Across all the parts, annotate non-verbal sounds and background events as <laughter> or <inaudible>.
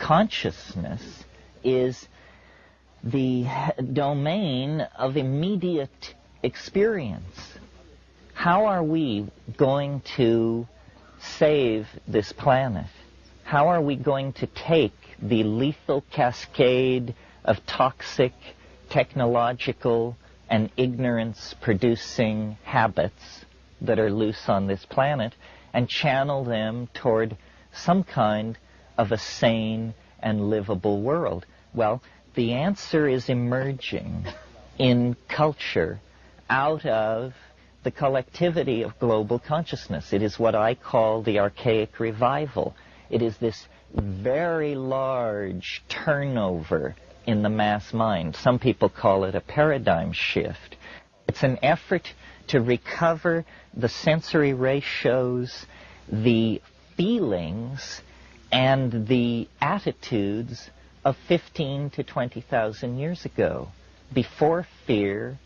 consciousness is the domain of immediate experience. How are we going to save this planet? How are we going to take the lethal cascade of toxic, technological, and ignorance-producing habits that are loose on this planet and channel them toward some kind of a sane and livable world? Well, the answer is emerging in culture out of the collectivity of global consciousness. It is what I call the archaic revival. It is this very large turnover in the mass mind. Some people call it a paradigm shift. It's an effort to recover the sensory ratios, the feelings, and the attitudes of 15 to 20,000 years ago, before fear,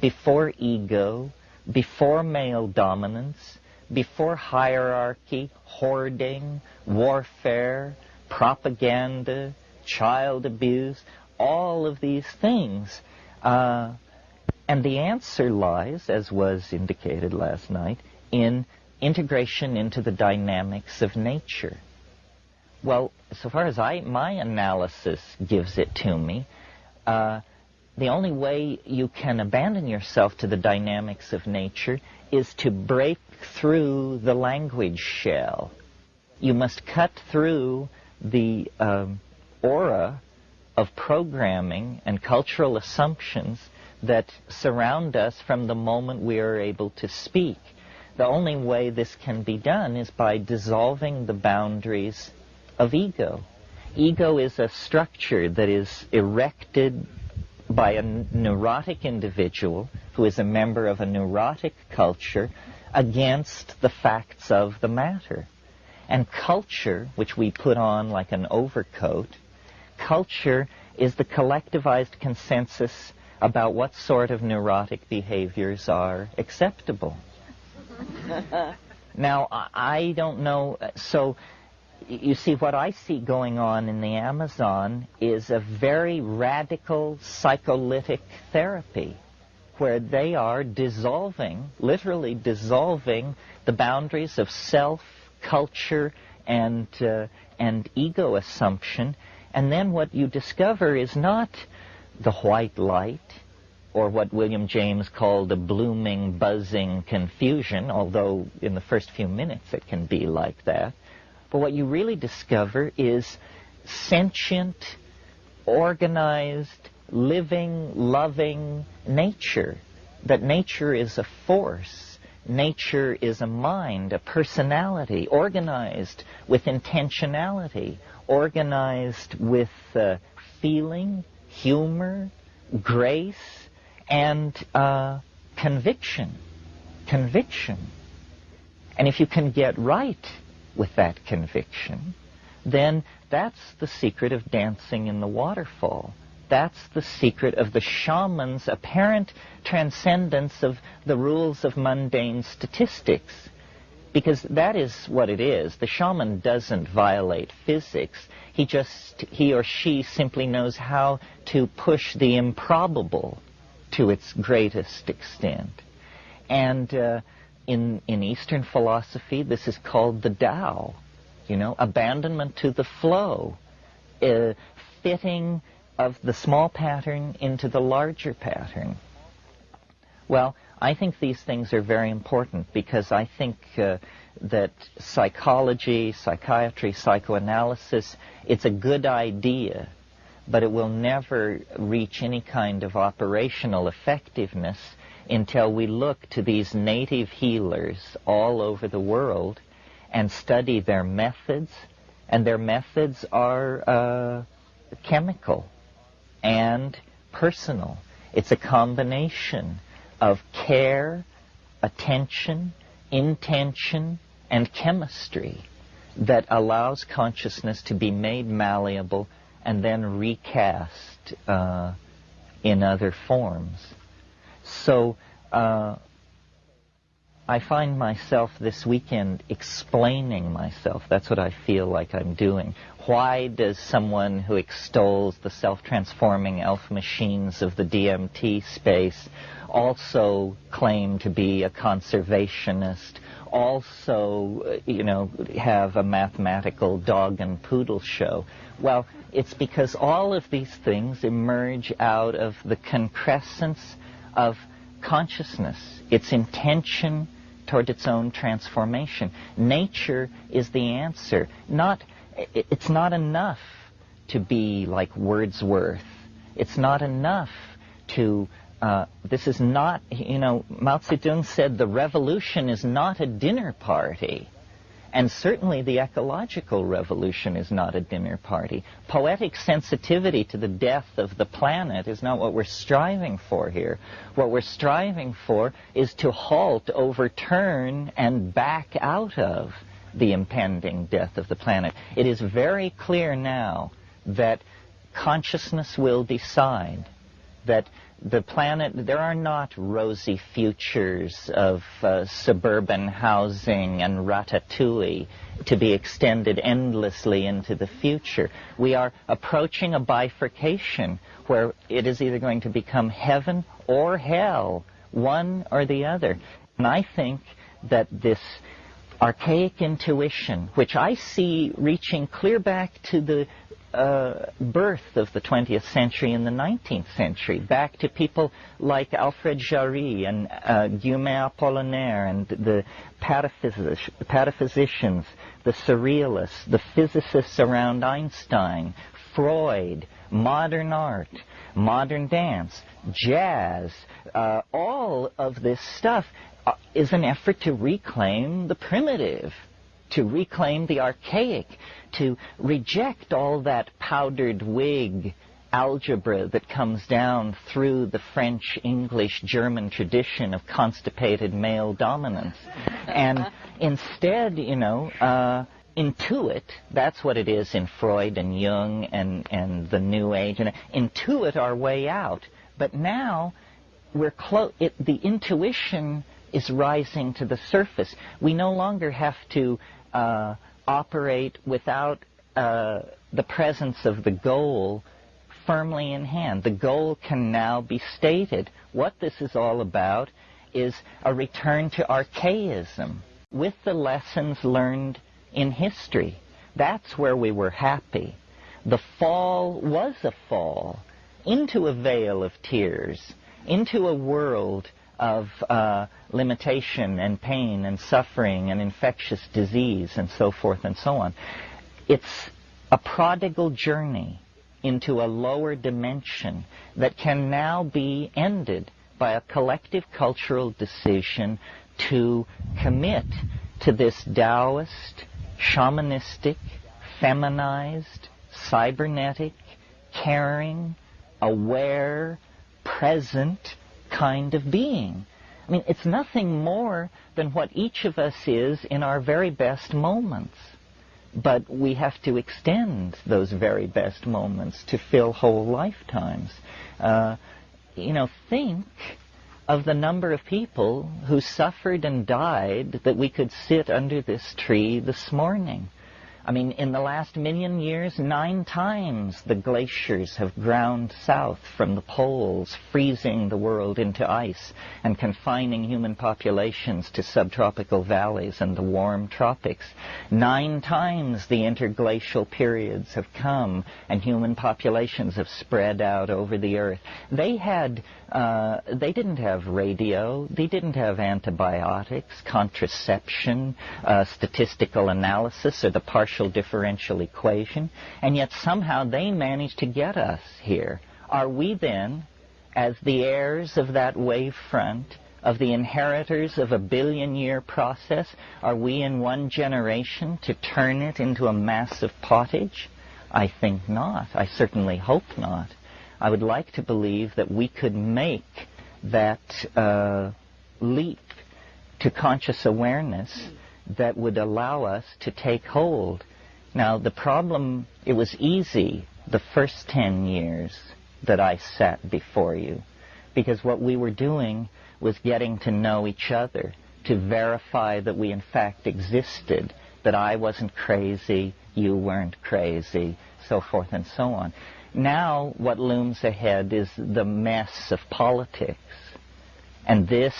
before ego, before male dominance, before hierarchy, hoarding, warfare, propaganda, child abuse, all of these things. Uh, and the answer lies, as was indicated last night, in integration into the dynamics of nature. Well, so far as I my analysis gives it to me, uh, the only way you can abandon yourself to the dynamics of nature is to break through the language shell. You must cut through the um, aura of programming and cultural assumptions that surround us from the moment we are able to speak. The only way this can be done is by dissolving the boundaries of ego. Ego is a structure that is erected by a neurotic individual who is a member of a neurotic culture against the facts of the matter. And culture, which we put on like an overcoat, culture is the collectivized consensus about what sort of neurotic behaviors are acceptable. <laughs> now, I don't know, so you see, what I see going on in the Amazon is a very radical psycholytic therapy where they are dissolving, literally dissolving, the boundaries of self, culture, and, uh, and ego assumption. And then what you discover is not the white light, or what William James called a blooming, buzzing confusion, although in the first few minutes it can be like that. But what you really discover is sentient, organized, living, loving nature. That nature is a force. Nature is a mind, a personality, organized with intentionality, organized with uh, feeling, humor, grace, and uh, conviction. Conviction. And if you can get right with that conviction, then that's the secret of dancing in the waterfall. That's the secret of the shaman's apparent transcendence of the rules of mundane statistics. Because that is what it is. The shaman doesn't violate physics. He just, he or she simply knows how to push the improbable to its greatest extent. And uh, in, in Eastern philosophy, this is called the Tao, you know, abandonment to the flow, uh, fitting of the small pattern into the larger pattern. Well, I think these things are very important because I think uh, that psychology, psychiatry, psychoanalysis, it's a good idea, but it will never reach any kind of operational effectiveness until we look to these native healers all over the world and study their methods. And their methods are uh, chemical and personal. It's a combination of care, attention, intention, and chemistry that allows consciousness to be made malleable and then recast uh, in other forms. So uh, I find myself this weekend explaining myself. That's what I feel like I'm doing. Why does someone who extols the self-transforming elf machines of the DMT space also claim to be a conservationist, also, uh, you know, have a mathematical dog and poodle show? Well, it's because all of these things emerge out of the concrescence of consciousness, its intention toward its own transformation. Nature is the answer. Not, it's not enough to be like Wordsworth. It's not enough to, uh, this is not, you know, Mao Zedong said the revolution is not a dinner party. And certainly the ecological revolution is not a dinner party. Poetic sensitivity to the death of the planet is not what we're striving for here. What we're striving for is to halt, overturn, and back out of the impending death of the planet. It is very clear now that consciousness will decide that the planet, there are not rosy futures of uh, suburban housing and ratatouille to be extended endlessly into the future. We are approaching a bifurcation where it is either going to become heaven or hell, one or the other. And I think that this archaic intuition, which I see reaching clear back to the uh, birth of the 20th century and the 19th century, back to people like Alfred Jarry and uh, Guillaume Apollinaire and the pataphysic- pataphysicians, the surrealists, the physicists around Einstein, Freud, modern art, modern dance, jazz, uh, all of this stuff uh, is an effort to reclaim the primitive to reclaim the archaic, to reject all that powdered wig algebra that comes down through the French, English, German tradition of constipated male dominance. And <laughs> instead, you know, uh, intuit, that's what it is in Freud and Jung and, and the New Age, and intuit our way out. But now, we're close, the intuition is rising to the surface. We no longer have to uh, operate without uh, the presence of the goal firmly in hand. The goal can now be stated. What this is all about is a return to archaism with the lessons learned in history. That's where we were happy. The fall was a fall into a vale of tears, into a world of uh, limitation and pain and suffering and infectious disease and so forth and so on. It's a prodigal journey into a lower dimension that can now be ended by a collective cultural decision to commit to this Taoist, shamanistic, feminized, cybernetic, caring, aware, present, kind of being. I mean, it's nothing more than what each of us is in our very best moments. But we have to extend those very best moments to fill whole lifetimes. Uh, you know, think of the number of people who suffered and died that we could sit under this tree this morning. I mean, in the last million years, nine times the glaciers have ground south from the poles, freezing the world into ice and confining human populations to subtropical valleys and the warm tropics. Nine times the interglacial periods have come and human populations have spread out over the earth. They had uh, they didn't have radio, they didn't have antibiotics, contraception, uh, statistical analysis, or the partial differential equation, and yet somehow they managed to get us here. Are we then, as the heirs of that wave front, of the inheritors of a billion year process, are we in one generation to turn it into a mass of pottage? I think not. I certainly hope not. I would like to believe that we could make that uh, leap to conscious awareness that would allow us to take hold. Now, the problem, it was easy the first 10 years that I sat before you, because what we were doing was getting to know each other, to verify that we in fact existed, that I wasn't crazy, you weren't crazy, so forth and so on. Now, what looms ahead is the mess of politics. And this,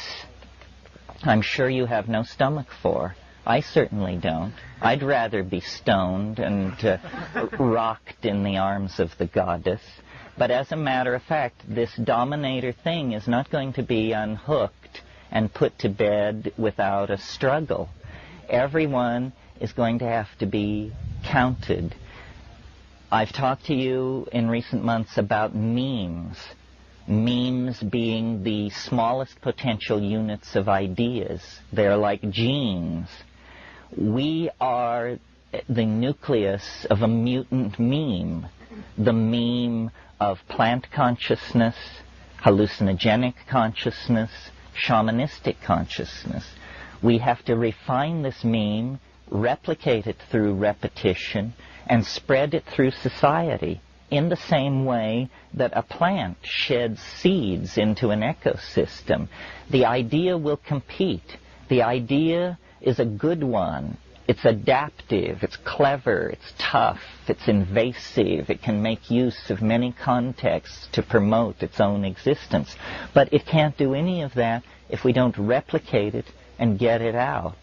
I'm sure you have no stomach for. I certainly don't. I'd rather be stoned and uh, <laughs> rocked in the arms of the goddess. But as a matter of fact, this dominator thing is not going to be unhooked and put to bed without a struggle. Everyone is going to have to be counted. I've talked to you in recent months about memes. Memes being the smallest potential units of ideas. They're like genes we are the nucleus of a mutant meme, the meme of plant consciousness, hallucinogenic consciousness, shamanistic consciousness. We have to refine this meme, replicate it through repetition, and spread it through society in the same way that a plant sheds seeds into an ecosystem. The idea will compete. The idea is a good one. It's adaptive, it's clever, it's tough, it's invasive, it can make use of many contexts to promote its own existence. But it can't do any of that if we don't replicate it and get it out.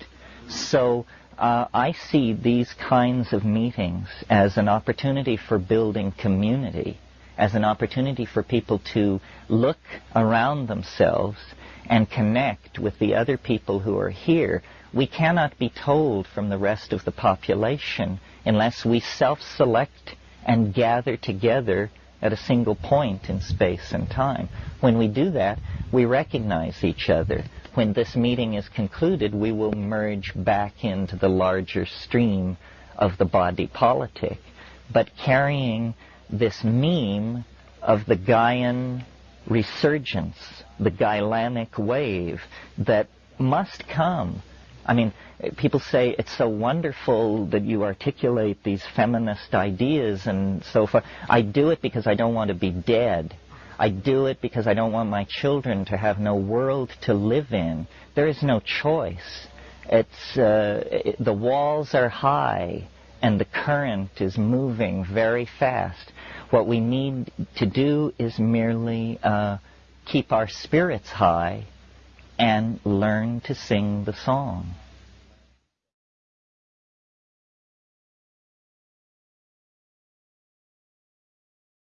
So uh, I see these kinds of meetings as an opportunity for building community, as an opportunity for people to look around themselves and connect with the other people who are here. We cannot be told from the rest of the population unless we self-select and gather together at a single point in space and time. When we do that, we recognize each other. When this meeting is concluded, we will merge back into the larger stream of the body politic, but carrying this meme of the Gaian resurgence, the gylanic wave that must come I mean, people say it's so wonderful that you articulate these feminist ideas and so forth. I do it because I don't want to be dead. I do it because I don't want my children to have no world to live in. There is no choice. It's uh, it, the walls are high and the current is moving very fast. What we need to do is merely uh, keep our spirits high and learn to sing the song.